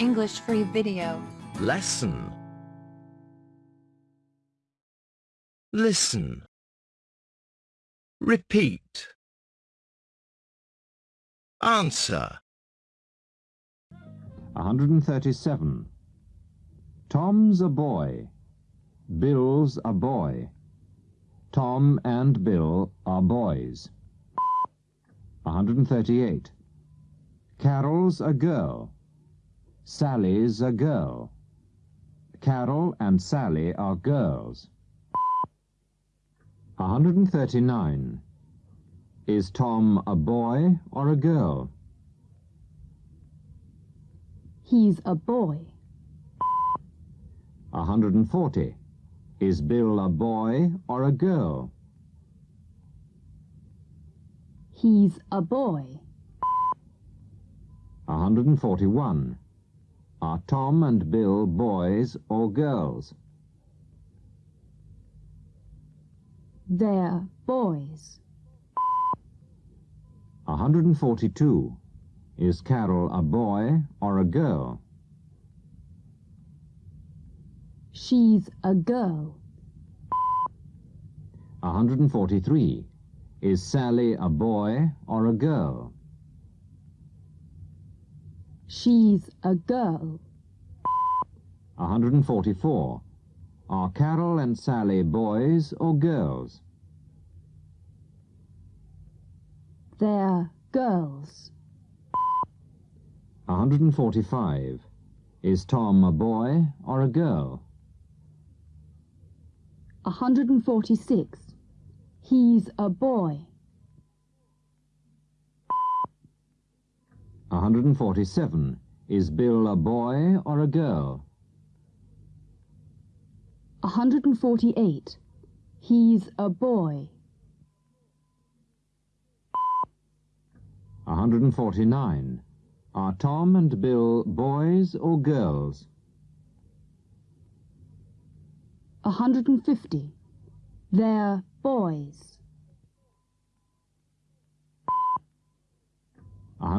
English free video. Lesson. Listen. Repeat. Answer. 137. Tom's a boy. Bill's a boy. Tom and Bill are boys. 138. Carol's a girl. Sally's a girl. Carol and Sally are girls. 139. Is Tom a boy or a girl? He's a boy. 140. Is Bill a boy or a girl? He's a boy. 141. Are Tom and Bill boys or girls? They're boys. 142. Is Carol a boy or a girl? She's a girl. 143. Is Sally a boy or a girl? She's a girl. 144. Are Carol and Sally boys or girls? They're girls. 145. Is Tom a boy or a girl? 146. He's a boy. 147. Is Bill a boy or a girl? 148. He's a boy. 149. Are Tom and Bill boys or girls? 150. They're boys.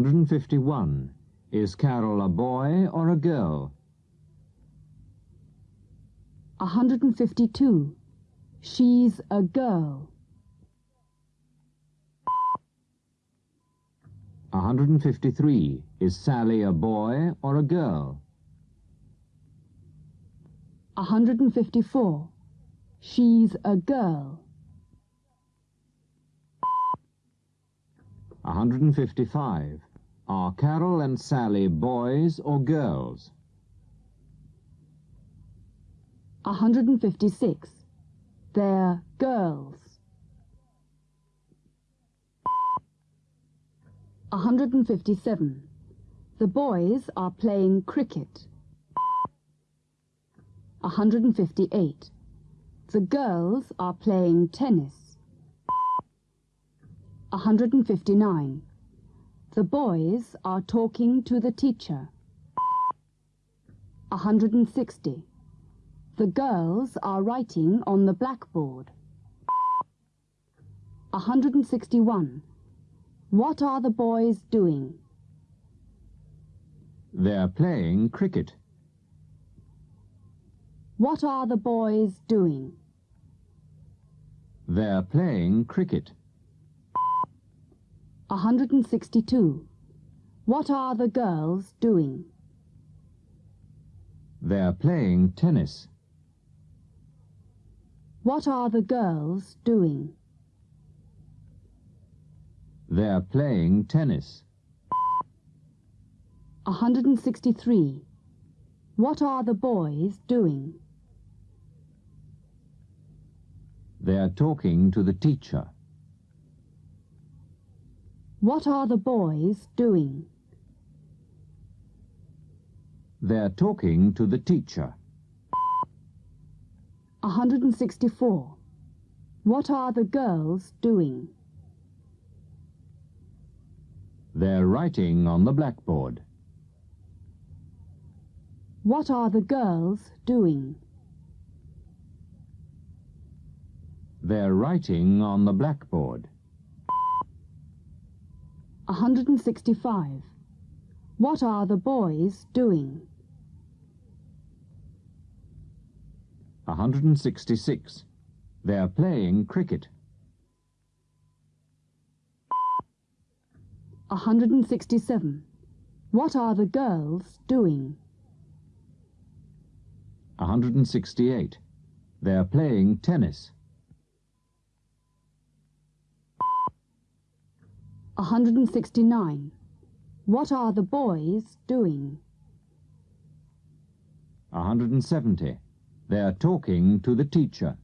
151. Is Carol a boy or a girl? 152. She's a girl. 153. Is Sally a boy or a girl? 154. She's a girl. 155. Are Carol and Sally boys or girls? 156. They're girls. 157. The boys are playing cricket. 158. The girls are playing tennis. 159. The boys are talking to the teacher. 160. The girls are writing on the blackboard. 161. What are the boys doing? They're playing cricket. What are the boys doing? They're playing cricket. 162. What are the girls doing? They're playing tennis. What are the girls doing? They're playing tennis. 163. What are the boys doing? They're talking to the teacher. What are the boys doing? They're talking to the teacher. 164. What are the girls doing? They're writing on the blackboard. What are the girls doing? They're writing on the blackboard. 165. What are the boys doing? 166. They are playing cricket. 167. What are the girls doing? 168. They are playing tennis. 169. What are the boys doing? 170. They're talking to the teacher.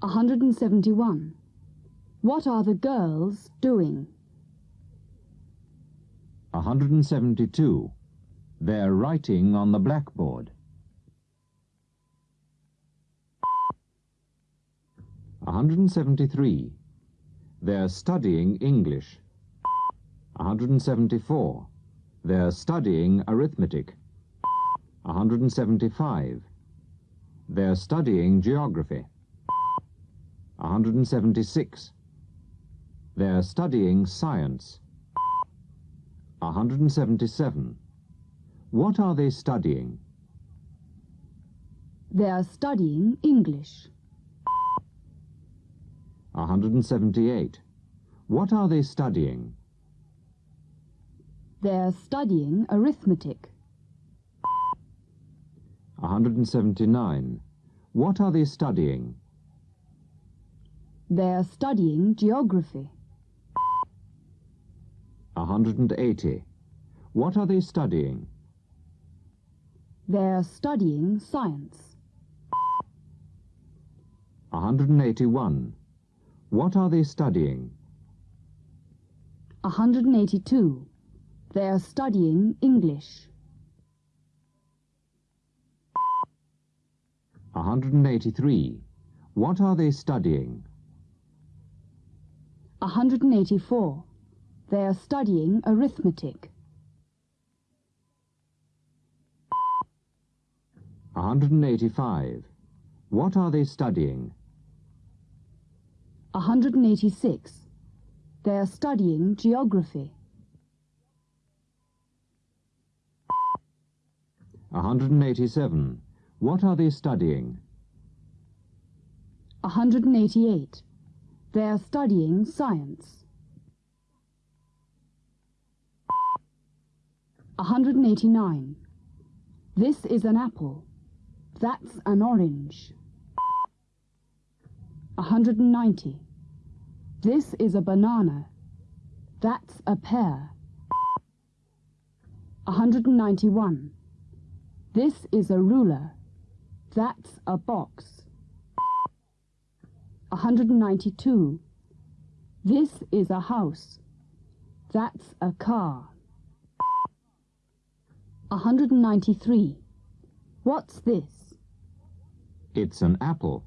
171. What are the girls doing? 172. They're writing on the blackboard. 173. They're studying English. 174. They're studying arithmetic. 175. They're studying geography. 176. They're studying science. 177. What are they studying? They are studying English. 178. What are they studying? They are studying arithmetic. 179. What are they studying? They are studying geography. 180. What are they studying? They are studying science. 181. What are they studying? 182. They are studying English. 183. What are they studying? 184. They are studying arithmetic. 185. What are they studying? 186. They are studying geography. 187. What are they studying? 188. They are studying science. 189. This is an apple. That's an orange. 190. This is a banana. That's a pear. 191. This is a ruler. That's a box. 192. This is a house. That's a car. 193. What's this? It's an apple.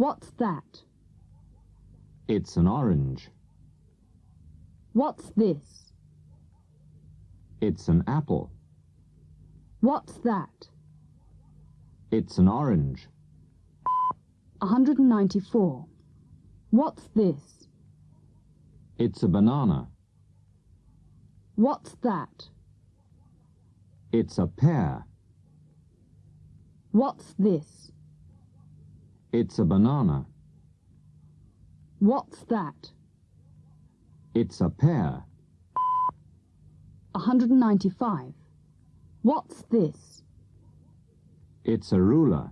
What's that? It's an orange. What's this? It's an apple. What's that? It's an orange. 194. What's this? It's a banana. What's that? It's a pear. What's this? It's a banana. What's that? It's a pear. 195. What's this? It's a ruler.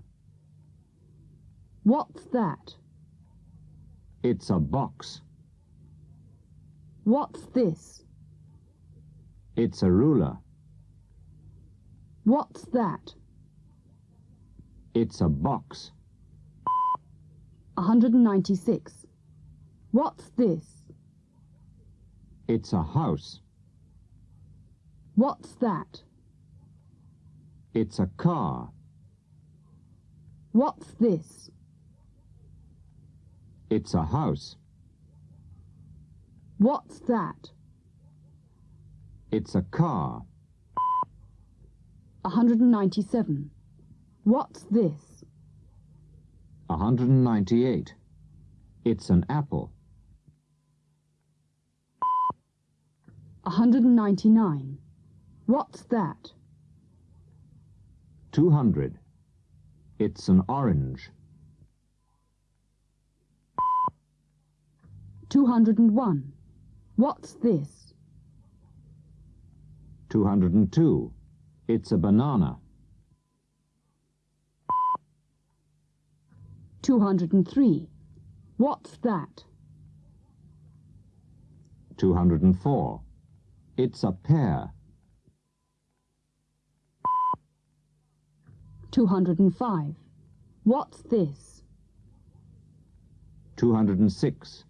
What's that? It's a box. What's this? It's a ruler. What's that? It's a box. 196. What's this? It's a house. What's that? It's a car. What's this? It's a house. What's that? It's a car. 197. What's this? 198. It's an apple. 199. What's that? 200. It's an orange. 201. What's this? 202. It's a banana. 203. What's that? 204. It's a pear. 205. What's this? 206.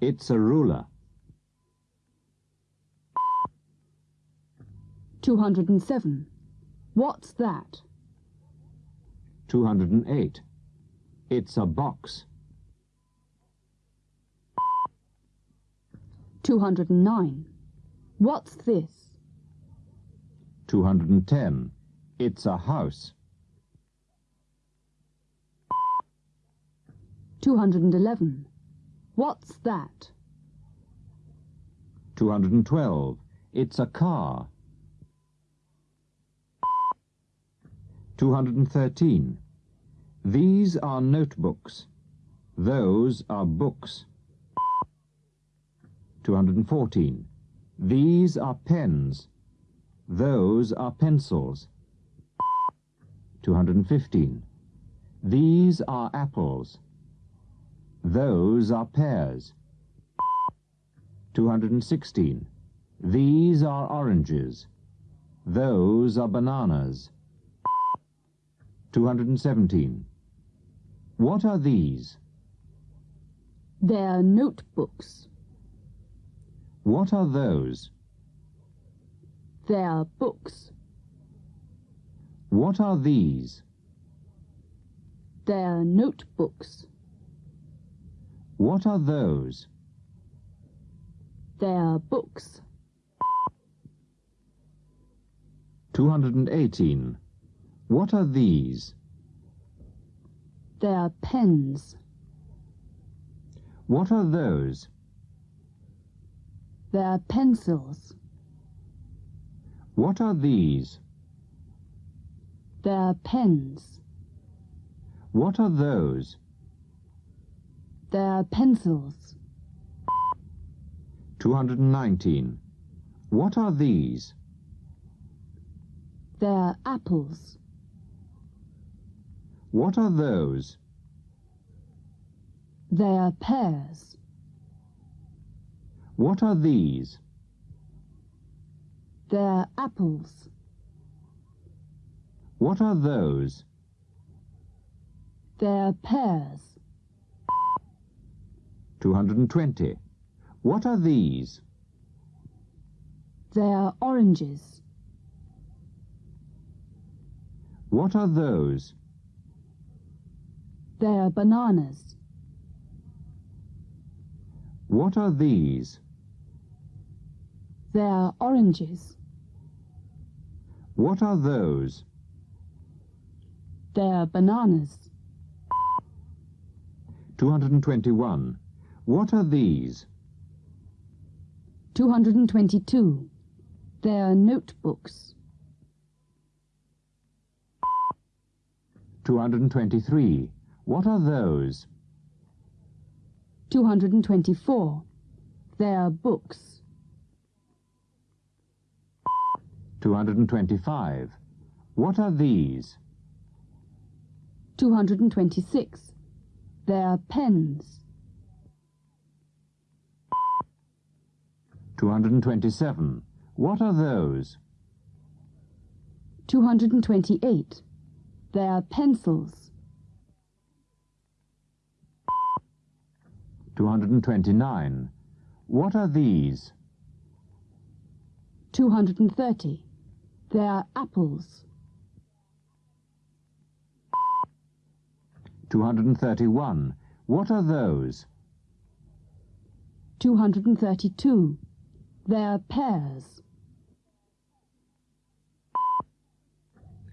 It's a ruler. 207. What's that? 208. It's a box. 209. What's this? 210. It's a house. 211. What's that? 212. It's a car. 213. These are notebooks. Those are books. 214. These are pens. Those are pencils. 215. These are apples. Those are pears. 216. These are oranges. Those are bananas. 217. What are these? They're notebooks. What are those? They're books. What are these? They're notebooks. What are those? They're books. 218. What are these? They're pens. What are those? They're pencils. What are these? They're pens. What are those? They're pencils. 219. What are these? They're apples. What are those? They're pears. What are these? They're apples. What are those? They're pears. 220. What are these? They're oranges. What are those? They're bananas. What are these? They're oranges. What are those? They're bananas. 221. What are these? 222. They're notebooks. 223. What are those? 224. They're books. 225. What are these? 226. They're pens. 227. What are those? 228. They're pencils. 229. What are these? 230. They're apples. 231. What are those? 232. They're pears.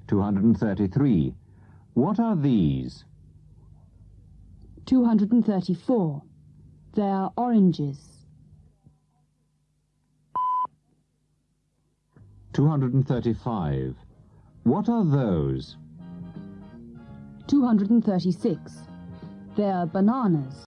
233. What are these? 234. They're oranges. 235. What are those? 236. They're bananas.